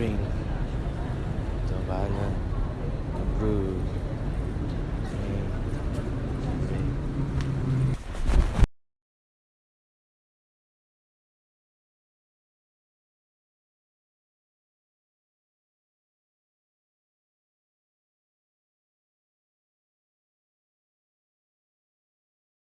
Green. Então Trabalha